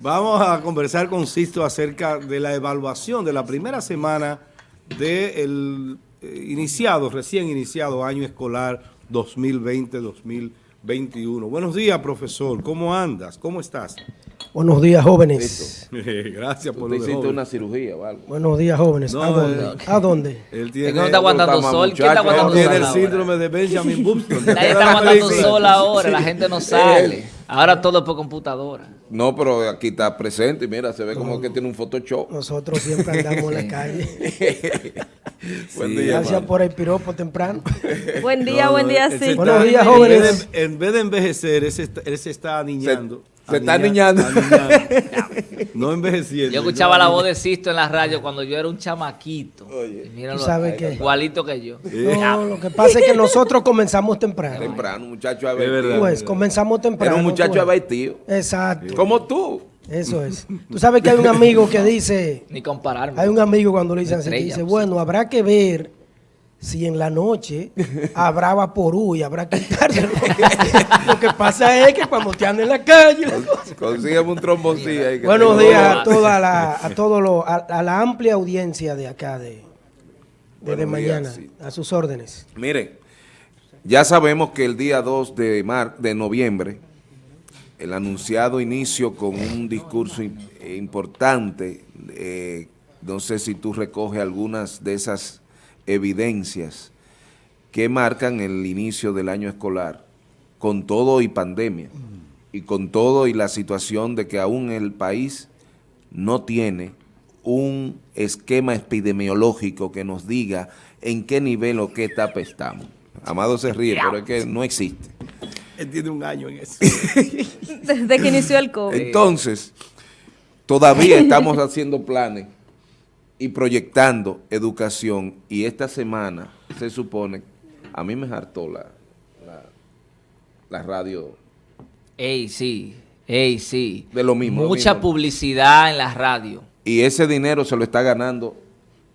Vamos a conversar con Sisto acerca de la evaluación de la primera semana del eh, iniciado, recién iniciado año escolar 2020-2021. Buenos días, profesor. ¿Cómo andas? ¿Cómo estás? Buenos días, jóvenes. Gracias por lo hiciste una cirugía o algo. Buenos días, jóvenes. No, ¿A dónde? ¿A dónde? Él tiene, que no está aguantando sol. ¿Quién está aguantando tiene sol el ahora? síndrome de Benjamin Button. ¿Te Nadie acuerdas está aguantando sol ahora, la gente no sale. Ahora todo es por computadora. No, pero aquí está presente y mira, se ve como que tiene un Photoshop. Nosotros siempre andamos en la calle. Buen Sí, día, Gracias hermano. por el piropo temprano. Buen día, No, buen día, sí. Buenos días, en jóvenes. En vez de envejecer, él se está, él se está aniñando. se está Aniña- aniñando. aniñando. no envejeciendo. Yo escuchaba la voz de Sisto en la radio cuando yo era un chamaquito. Oye. Y míralo ¿Tú sabes qué? Igualito que yo. No, lo que pasa es que nosotros comenzamos temprano. Temprano, un muchacho abaitido. Pues comenzamos temprano. Era un muchacho pues. abaitido. Exacto. Como tú. Eso es. Tú sabes que hay un amigo que dice, Ni compararme. hay un amigo cuando le dicen así, dice, bueno, habrá que ver si en la noche habrá vaporú y habrá que. Lo que pasa es que cuando te andan en la calle... Consígueme un tromboncillo ahí. que Buenos días a toda la, a todo lo, a, a la amplia audiencia de acá de, de, mañana, días, sí. a sus órdenes. Miren, ya sabemos que el día 2 de, mar, de noviembre, el anunciado inicio con un discurso im- importante, eh, no sé si tú recoges algunas de esas evidencias que marcan el inicio del año escolar, con todo y pandemia, y con todo y la situación de que aún el país no tiene un esquema epidemiológico que nos diga en qué nivel o qué etapa estamos. Amado se ríe, pero es que no existe. Él tiene un año en eso. Desde que inició el COVID. Entonces, todavía estamos haciendo planes y proyectando educación y esta semana se supone, a mí me hartó la, la, la radio Ey, sí. Ey, sí. De lo mismo, lo Mucha mismo. publicidad en la radio. y ese dinero se lo está ganando,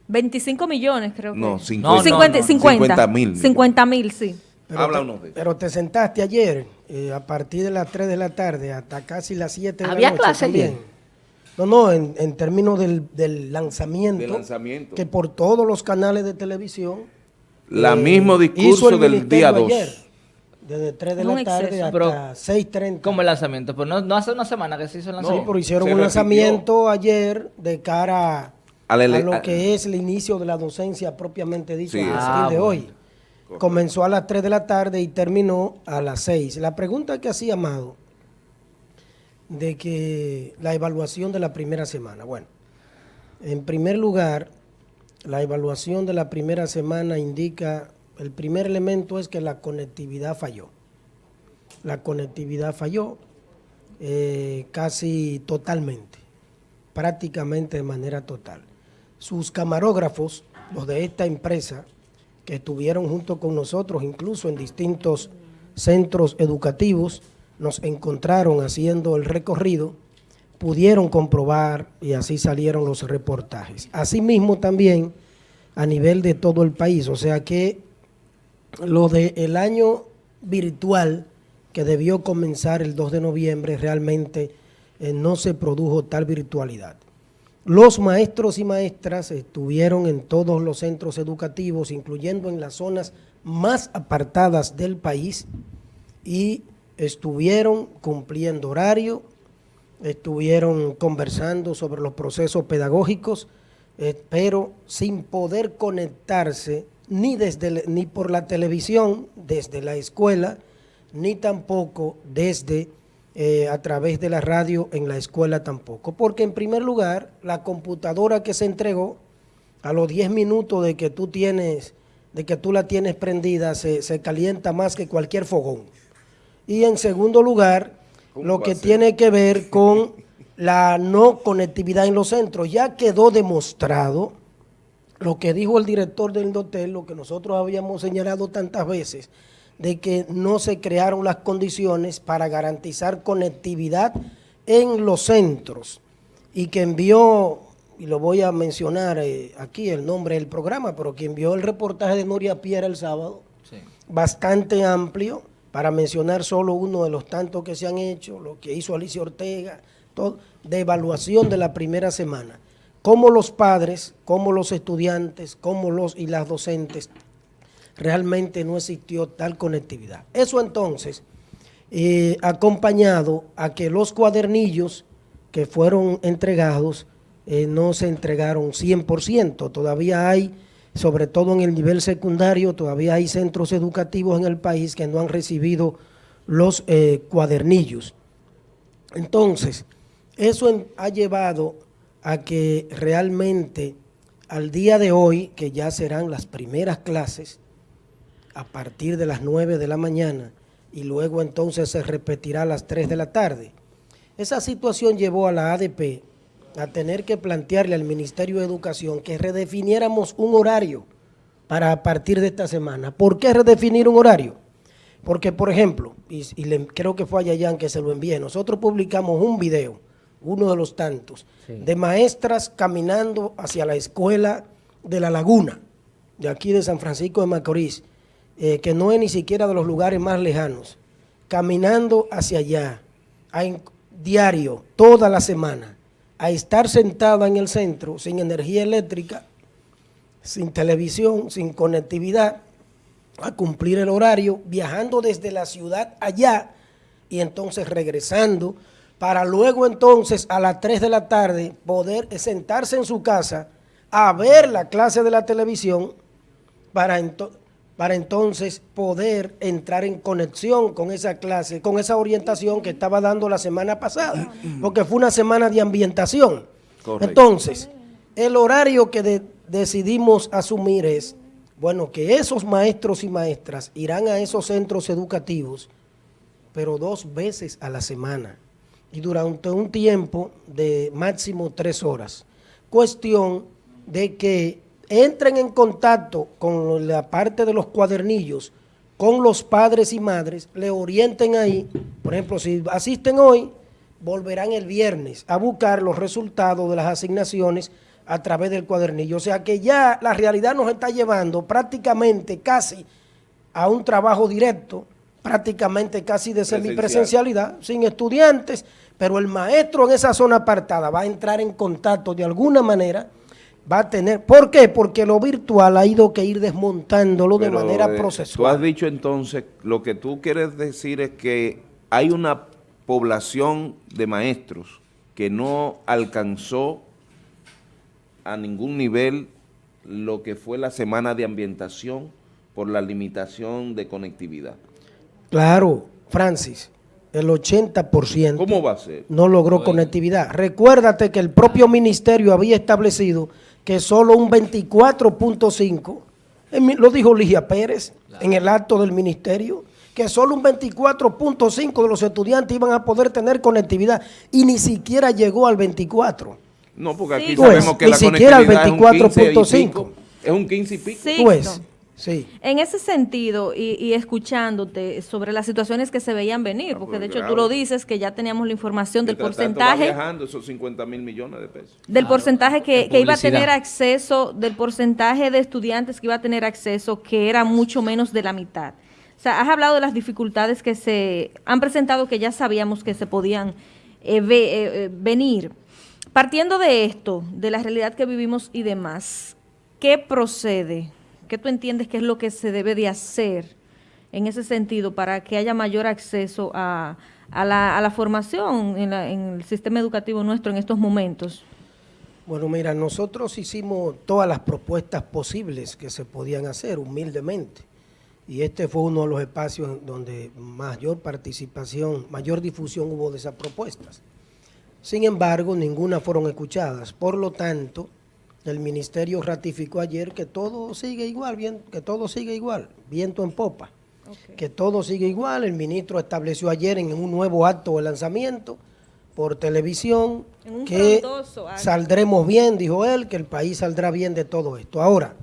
25 millones, creo que. no, No, 50, no, 50, no. 50, mil. 50 mil, sí. Pero Habla te, uno de eso. pero te sentaste ayer, eh, a partir de las 3 de la tarde hasta casi las 7 de la ¿Había noche clase también. ayer? No, no, en, en términos del, del lanzamiento, Del lanzamiento. que por todos los canales de televisión la eh, mismo hizo discurso el del día 2. ayer, desde 3 de la tarde exceso. hasta Pero, 6.30. Como el lanzamiento. Pero no, no hace una semana que se hizo el Sí, lanzamiento. pero hicieron un repitió. lanzamiento ayer de cara A la lo a- que es el inicio de la docencia propiamente dicho Sí, a exacto. partir de Ah, hoy. bueno. Comenzó a las 3 de la tarde y terminó a las 6. La pregunta que hacía Amado de que la evaluación de la primera semana. Bueno, en primer lugar, la evaluación de la primera semana indica, el primer elemento es que la conectividad falló. La conectividad falló eh, casi totalmente, prácticamente de manera total. Sus camarógrafos, los de esta empresa, que estuvieron junto con nosotros, incluso en distintos centros educativos, nos encontraron haciendo el recorrido, pudieron comprobar y así salieron los reportajes. Asimismo también a nivel de todo el país, o sea que lo del año virtual que debió comenzar el 2 de noviembre, realmente eh, no se produjo tal virtualidad. Los maestros y maestras estuvieron en todos los centros educativos, incluyendo en las zonas más apartadas del país, y estuvieron cumpliendo horario, estuvieron conversando sobre los procesos pedagógicos, eh, pero sin poder conectarse ni, desde, ni por la televisión, desde la escuela, ni tampoco desde eh, a través de la radio en la escuela tampoco. Porque en primer lugar, la computadora que se entregó, a los 10 minutos de que tú tienes, de que tú la tienes prendida, se, se calienta más que cualquier fogón. Y en segundo lugar, ¿Cómo lo que tiene que ver con la no conectividad en los centros. Ya quedó demostrado lo que dijo el director del hotel, lo que nosotros habíamos señalado tantas veces, de que no se crearon las condiciones para garantizar conectividad en los centros y que envió, y lo voy a mencionar eh, aquí el nombre del programa, pero que envió el reportaje de Nuria Piera el sábado, Sí. bastante amplio, para mencionar solo uno de los tantos que se han hecho, lo que hizo Alicia Ortega, de evaluación de la primera semana, como los padres, como los estudiantes, como los y las docentes, realmente no existió tal conectividad. Eso entonces, eh, acompañado a que los cuadernillos que fueron entregados eh, no se entregaron 100%. Todavía hay, sobre todo en el nivel secundario, todavía hay centros educativos en el país que no han recibido los eh, cuadernillos. Entonces, eso ha llevado a que realmente al día de hoy, que ya serán las primeras clases, a partir de las 9 de la mañana y luego entonces se repetirá a las 3 de la tarde. Esa situación llevó a la ADP a tener que plantearle al Ministerio de Educación que redefiniéramos un horario para a partir de esta semana. ¿Por qué redefinir un horario? Porque, por ejemplo, y, y le- creo que fue a Yayan que se lo envié, nosotros publicamos un video, uno de los tantos, de maestras caminando hacia la escuela de La Laguna, de aquí de San Francisco de Macorís, eh, que no es ni siquiera de los lugares más lejanos, caminando hacia allá, a diario, toda la semana, a estar sentada en el centro sin energía eléctrica, sin televisión, sin conectividad, a cumplir el horario, viajando desde la ciudad allá y entonces regresando para luego entonces a las 3 de la tarde poder sentarse en su casa a ver la clase de la televisión para, ento- para entonces poder entrar en conexión con esa clase, con esa orientación que estaba dando la semana pasada, porque fue una semana de ambientación. Correcto. Entonces, el horario que de- decidimos asumir es, bueno, que esos maestros y maestras irán a esos centros educativos, pero dos veces a la semana y durante un tiempo de máximo tres horas. Cuestión de que entren en contacto con la parte de los cuadernillos, con los padres y madres, le orienten ahí, por ejemplo, si asisten hoy, volverán el viernes a buscar los resultados de las asignaciones a través del cuadernillo. O sea que ya la realidad nos está llevando prácticamente casi a un trabajo directo, prácticamente casi de Presencial. semipresencialidad, sin estudiantes, pero el maestro en esa zona apartada va a entrar en contacto de alguna manera, va a tener, ¿por qué? Porque lo virtual ha ido que ir desmontándolo de manera eh, Tú has procesual. dicho entonces, lo que tú quieres decir es que hay una población de maestros que no alcanzó a ningún nivel lo que fue la semana de ambientación por la limitación de conectividad. Claro, Francis, el 80% ¿Cómo va a ser? no logró conectividad. Recuérdate que el propio ministerio había establecido que solo un 24.5, en mi- lo dijo Ligia Pérez en el acto del ministerio, que solo un 24.5 de los estudiantes iban a poder tener conectividad y ni siquiera llegó al 24. No, porque aquí Sí. sabemos Pues, que ni la siquiera el conectividad es un 15 y 24.5. pico. Es un 15 y pico. Sí. Sixto. Sí. En ese sentido, y, y escuchándote sobre las situaciones que se veían venir, porque pues, de hecho grave. tú lo dices, que ya teníamos la información del Mientras tanto va porcentaje, viajando esos 50 mil millones de pesos. del porcentaje que, iba a tener acceso, del porcentaje de estudiantes que iba a tener acceso, que era mucho menos de la mitad. O sea, has hablado de las dificultades que se han presentado, que ya sabíamos que se podían eh, ve- eh, eh, venir. Partiendo de esto, de la realidad que vivimos y demás, ¿qué procede? ¿Qué tú entiendes que es lo que se debe de hacer en ese sentido para que haya mayor acceso a, la, formación en, la- en el sistema educativo nuestro en estos momentos? Bueno, mira, nosotros hicimos todas las propuestas posibles que se podían hacer, humildemente. Y este fue uno de los espacios donde mayor participación, mayor difusión hubo de esas propuestas. Sin embargo, ninguna fueron escuchadas. Por lo tanto, el ministerio ratificó ayer que todo sigue igual, bien, que todo sigue igual, viento en popa. Que todo sigue igual. El ministro estableció ayer en un nuevo acto de lanzamiento por televisión que saldremos bien, dijo él, que el país saldrá bien de todo esto. Ahora,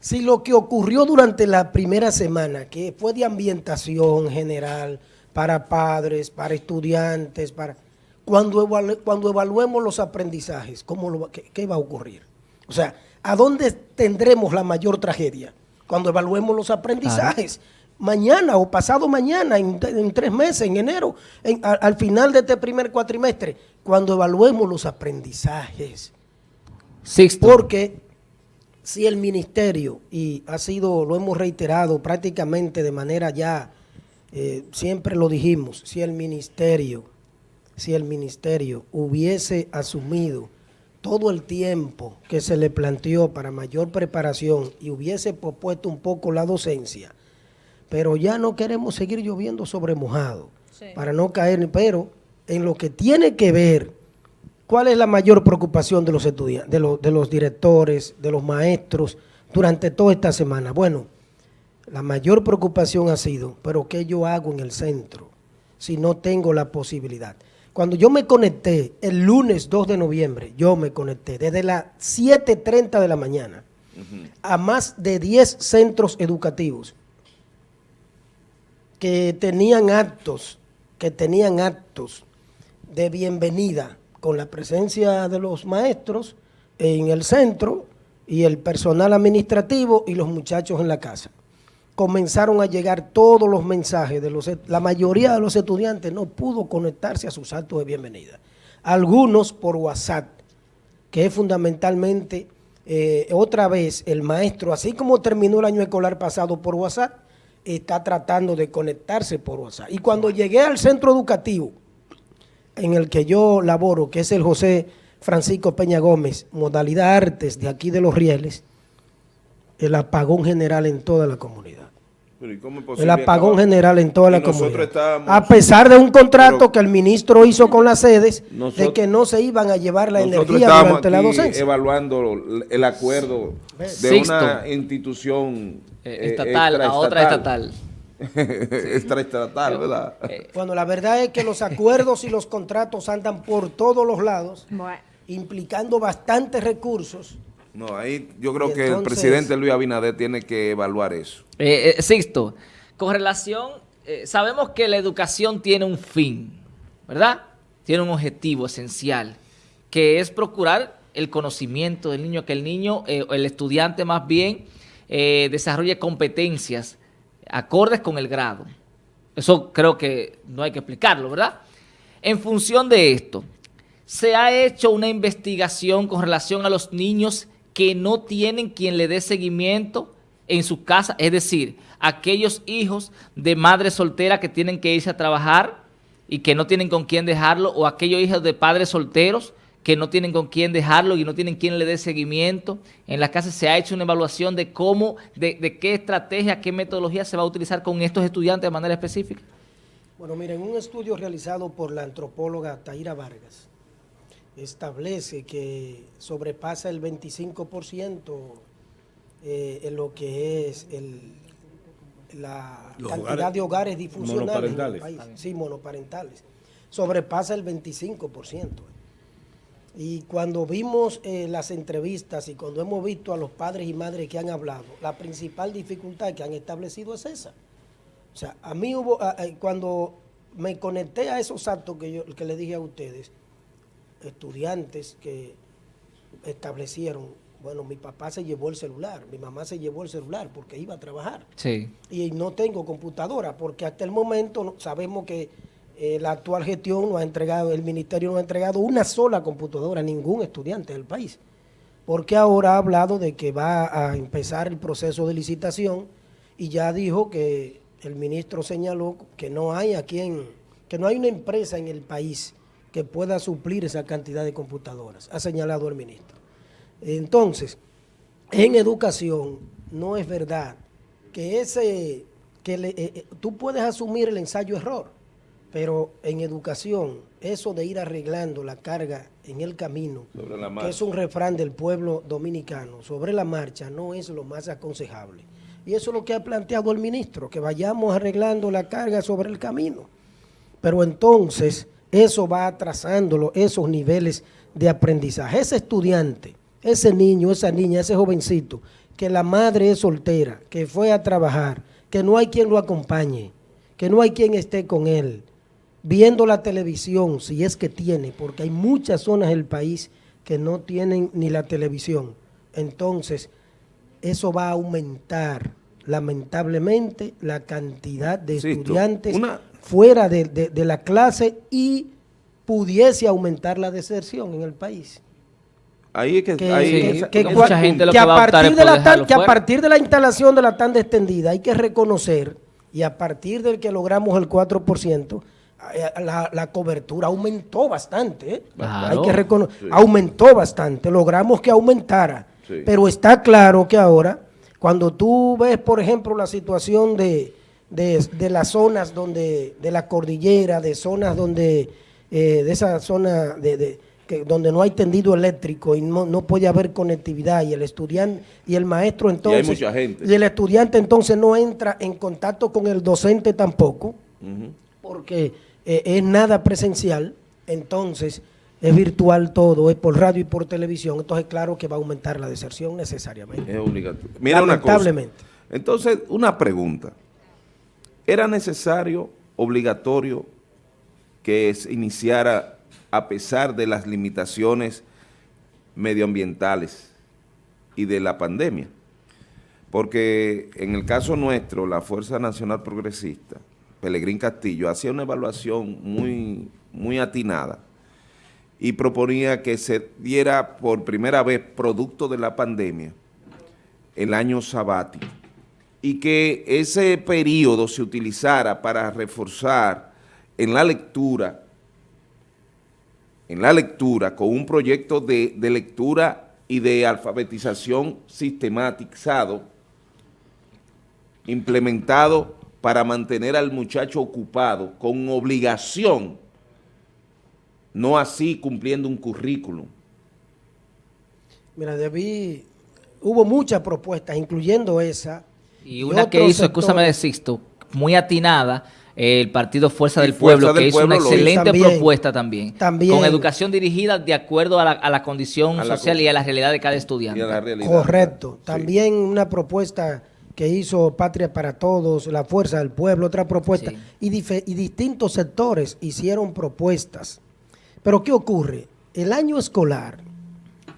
si lo que ocurrió durante la primera semana, que fue de ambientación general para padres, para estudiantes, para cuando, evalu- cuando evaluemos los aprendizajes, ¿cómo lo qué va a ocurrir? O sea, ¿a dónde tendremos la mayor tragedia? Cuando evaluemos los aprendizajes. mañana o pasado mañana, en, en tres meses, en enero, en- a- al final de este primer cuatrimestre, cuando evaluemos los aprendizajes. Sixto. Porque si el ministerio, y ha sido, lo hemos reiterado prácticamente de manera ya, eh, siempre lo dijimos, si el ministerio, si el ministerio hubiese asumido todo el tiempo que se le planteó para mayor preparación y hubiese propuesto un poco la docencia, pero ya no queremos seguir lloviendo sobre mojado, para no caer, pero en lo que tiene que ver ¿Cuál es la mayor preocupación de los estudiantes, de los, de los directores, de los maestros durante toda esta semana? Bueno, la mayor preocupación ha sido, pero ¿qué yo hago en el centro si no tengo la posibilidad? Cuando yo me conecté el lunes 2 de noviembre, yo me conecté desde las 7.30 de la mañana a más de 10 centros educativos que tenían actos, que tenían actos de bienvenida con la presencia de los maestros en el centro y el personal administrativo y los muchachos en la casa. Comenzaron a llegar todos los mensajes de los la mayoría de los estudiantes no pudo conectarse a sus actos de bienvenida. Algunos por WhatsApp, que es fundamentalmente eh, otra vez el maestro, así como terminó el año escolar pasado por WhatsApp, está tratando de conectarse por WhatsApp. Y cuando llegué al centro educativo, en el que yo laboro, que es el José Francisco Peña Gómez, modalidad artes de aquí de Los Rieles, el apagón general en toda la comunidad. Pero ¿y cómo es El apagón acabar? general en toda Y la comunidad. estábamos- A pesar de un contrato Pero- que el ministro hizo con las sedes de que no se iban a llevar la Nosotros energía durante la docencia. evaluando el acuerdo de Sixto. una institución Eh, eh, estatal a otra estatal. extraestatal, ¿verdad? Eh, Bueno, la verdad es que los acuerdos y los contratos andan por todos los lados, Bueno. implicando bastantes recursos. No, ahí yo creo que el presidente Luis Abinader tiene que evaluar eso. Eh, eh, Sixto, con relación, eh, sabemos que la educación tiene un fin, ¿verdad? Tiene un objetivo esencial, que es procurar el conocimiento del niño, que el niño, eh, el estudiante más bien, eh, desarrolle competencias acordes con el grado. Eso creo que no hay que explicarlo, ¿verdad? En función de esto, se ha hecho una investigación con relación a los niños que no tienen quien le dé seguimiento en su casa, es decir, aquellos hijos de madre soltera que tienen que irse a trabajar y que no tienen con quién dejarlo, o aquellos hijos de padres solteros que no tienen con quién dejarlo y no tienen quien le dé seguimiento. En la casa se ha hecho una evaluación de cómo, de, de qué estrategia, qué metodología se va a utilizar con estos estudiantes de manera específica. Bueno, miren, un estudio realizado por la antropóloga Taira Vargas establece que sobrepasa el 25% eh, en lo que es el, la Los cantidad hogares de hogares disfuncionales en el país. Sí, monoparentales. Sobrepasa el 25%. Y cuando vimos eh, las entrevistas y cuando hemos visto a los padres y madres que han hablado, la principal dificultad que han establecido es esa. O sea, a mí hubo, cuando me conecté a esos actos que yo que le dije a ustedes, estudiantes que establecieron, bueno, mi papá se llevó el celular, mi mamá se llevó el celular porque iba a trabajar Sí. y no tengo computadora porque hasta el momento sabemos que eh, la actual gestión no ha entregado, el ministerio no ha entregado una sola computadora a ningún estudiante del país. Porque ahora ha hablado de que va a empezar el proceso de licitación y ya dijo que el ministro señaló que no hay a quien, que no hay una empresa en el país que pueda suplir esa cantidad de computadoras, ha señalado el ministro. Entonces, en educación no es verdad que ese que le- eh, eh, tú puedes asumir el ensayo error, pero en educación eso de ir arreglando la carga en el camino, que es un refrán del pueblo dominicano, sobre la marcha no es lo más aconsejable. Y eso es lo que ha planteado el ministro, que vayamos arreglando la carga sobre el camino. Pero entonces eso va atrasándolo, esos niveles de aprendizaje. Ese estudiante, ese niño, esa niña, ese jovencito, que la madre es soltera, que fue a trabajar, que no hay quien lo acompañe, que no hay quien esté con él, viendo la televisión, si es que tiene, porque hay muchas zonas del país que no tienen ni la televisión. Entonces, eso va a aumentar lamentablemente, la cantidad de estudiantes una- fuera de, de- de la clase y pudiese aumentar la deserción en el país. Ahí es que... Que, ahí- que- Sí, que mucha gente lo que a va a optar partir de la tan- que a partir de la instalación de la tanda extendida hay que reconocer y a partir del que logramos el 4%, eh, la, la cobertura aumentó bastante. ¿eh? Claro. Hay que reconocer, aumentó bastante, logramos que aumentara. Sí. Pero está claro que ahora, cuando tú ves, por ejemplo, la situación de, de, de las zonas donde, de la cordillera, de zonas donde, eh, de esa zona de, de- que, donde no hay tendido eléctrico y no, no puede haber conectividad y el estudiante y el maestro entonces mucha gente. y el estudiante entonces no entra en contacto con el docente tampoco porque eh, es nada presencial, entonces es virtual todo, es por radio y por televisión, entonces claro que va a aumentar la deserción necesariamente. Es obligatorio. Mira una cosa. Entonces, una pregunta. ¿Era necesario, obligatorio, que se iniciara a pesar de las limitaciones medioambientales y de la pandemia? Porque en el caso nuestro, la Fuerza Nacional Progresista, Pelegrín Castillo, hacía una evaluación muy, muy atinada y proponía que se diera por primera vez, producto de la pandemia, el año sabático y que ese periodo se utilizara para reforzar en la lectura, en la lectura con un proyecto de, de lectura y de alfabetización sistematizado, implementado para mantener al muchacho ocupado con obligación, no así cumpliendo un currículum. Mira, David, hubo muchas propuestas, incluyendo esa. Y una que hizo, escúchame de. Sixto, muy atinada, el Partido Fuerza del Fuerza Pueblo, del que hizo Pueblo una excelente También. propuesta también, También. Con educación dirigida de acuerdo a la, a la condición A la social co- y a la realidad de cada Y estudiante. a la realidad. Correcto. Sí. También una propuesta que hizo Patria para Todos, la Fuerza del Pueblo, otra propuesta. Sí. Y, dife- y distintos sectores hicieron propuestas. Pero ¿qué ocurre? El año escolar,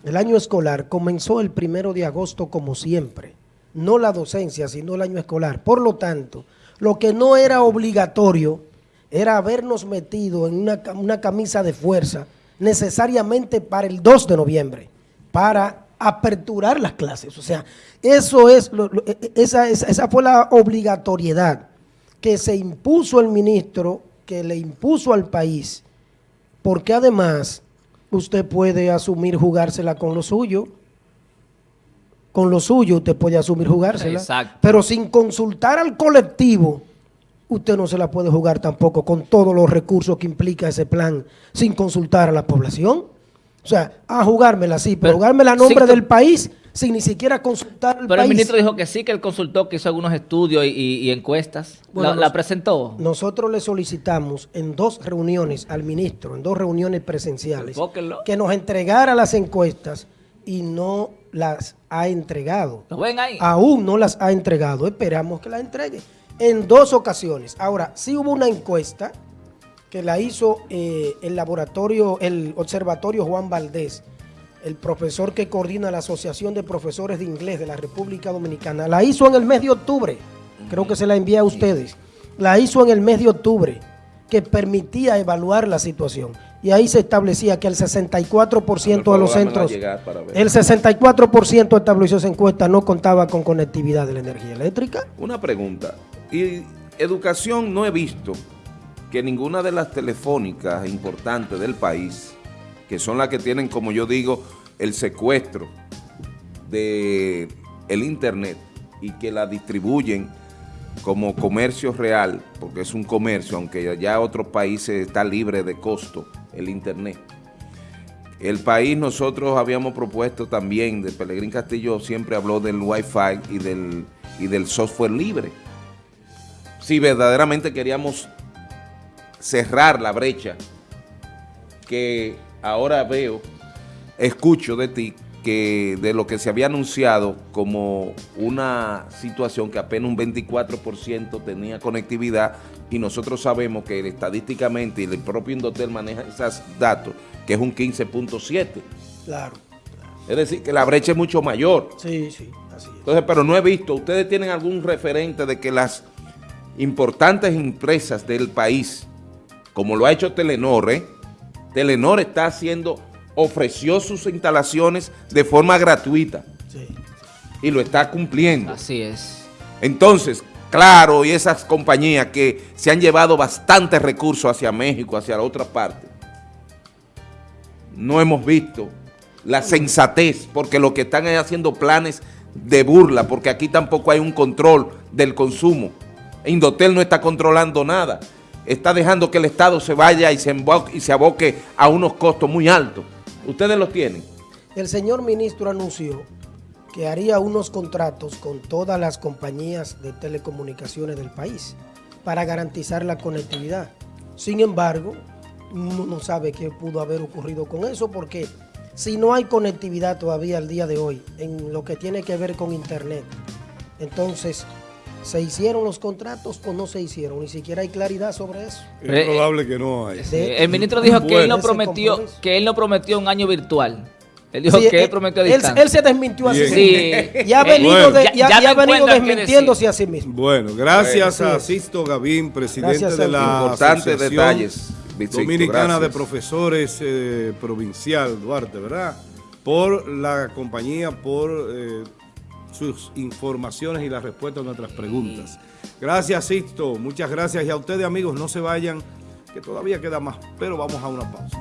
el año escolar comenzó el primero de agosto como siempre. No la docencia, sino el año escolar. Por lo tanto, lo que no era obligatorio era habernos metido en una, una camisa de fuerza necesariamente para el 2 de noviembre, para aperturar las clases. O sea, eso es lo- e- e- esa, esa, esa fue la obligatoriedad que se impuso el ministro, que le impuso al país, porque además usted puede asumir jugársela con lo suyo. Con lo suyo usted puede asumir jugársela. Exacto. Pero sin consultar al colectivo, usted no se la puede jugar tampoco con todos los recursos que implica ese plan, sin consultar a la población. O sea, a jugármela sí, pero, Pero, jugármela a nombre del país sin ni siquiera consultar al Pero el ministro dijo que sí, que él consultó, que hizo algunos estudios y, y- y encuestas. Bueno, la, nos- la presentó. Nosotros le solicitamos en dos reuniones al ministro, en dos reuniones presenciales, Enfóquenlo. que nos entregara las encuestas y no las ha entregado. ¿Lo ven ahí? Aún no las ha entregado, esperamos que las entregue. En dos ocasiones. Ahora, sí hubo una encuesta que la hizo eh, el laboratorio, el observatorio Juan Valdés, el profesor que coordina la Asociación de Profesores de Inglés de la República Dominicana. La hizo en el mes de octubre, creo que se la envié a ustedes. La hizo en el mes de octubre, que permitía evaluar la situación. Y ahí se establecía que el 64% de los centros, el 64% estableció esa encuesta no contaba con conectividad de la energía eléctrica. Una pregunta. Y educación no he visto que ninguna de las telefónicas importantes del país, que son las que tienen, como yo digo, el secuestro de el internet y que la distribuyen como comercio real, porque es un comercio, aunque ya otros países está libre de costo el internet. El país nosotros habíamos propuesto también, de Pelegrín Castillo siempre habló del Wi-Fi y del, y del software libre. Si verdaderamente queríamos cerrar la brecha que ahora veo, escucho de ti, que de lo que se había anunciado como una situación que apenas un 24% tenía conectividad y nosotros sabemos que estadísticamente y el propio Indotel maneja esos datos, que es un 15.7%. Claro. Es decir, que la brecha es mucho mayor. Sí, sí, así es. Entonces, pero no he visto, ¿ustedes tienen algún referente de que las importantes empresas del país, como lo ha hecho Telenor, ¿eh? Telenor está haciendo, ofreció sus instalaciones de forma gratuita Sí. y lo está cumpliendo. Así es. Entonces, claro, y esas compañías que se han llevado bastantes recursos hacia México, hacia la otra parte, no hemos visto la sensatez, porque lo que están es haciendo planes de burla, porque aquí tampoco hay un control del consumo. Indotel no está controlando nada, está dejando que el Estado se vaya y se, y se aboque a unos costos muy altos. Ustedes los tienen. El señor ministro anunció que haría unos contratos con todas las compañías de telecomunicaciones del país para garantizar la conectividad. Sin embargo, uno no sabe qué pudo haber ocurrido con eso porque si no hay conectividad todavía al día de hoy en lo que tiene que ver con internet, entonces, ¿se hicieron los contratos o no se hicieron? Ni siquiera hay claridad sobre eso. Es probable que no haya. Sí, el ministro dijo que él no prometió que él no prometió un año virtual. Él dijo Sí, que él él- prometió él, distancia. él se desmintió a sí mismo. Sí. Y ha Eh, venido, bueno. de- Ya- ya venido desmintiéndose a sí mismo. Bueno, gracias Bueno, a. Sisto Gavín, presidente Gracias, de la Importantes Asociación detalles, Dominicana gracias. de Profesores eh, Provincial, Duarte, ¿verdad? Por la compañía, por eh, sus informaciones y las respuestas a nuestras preguntas. Gracias, Sisto. Muchas gracias. Y a ustedes, amigos, no se vayan, que todavía queda más, pero vamos a una pausa.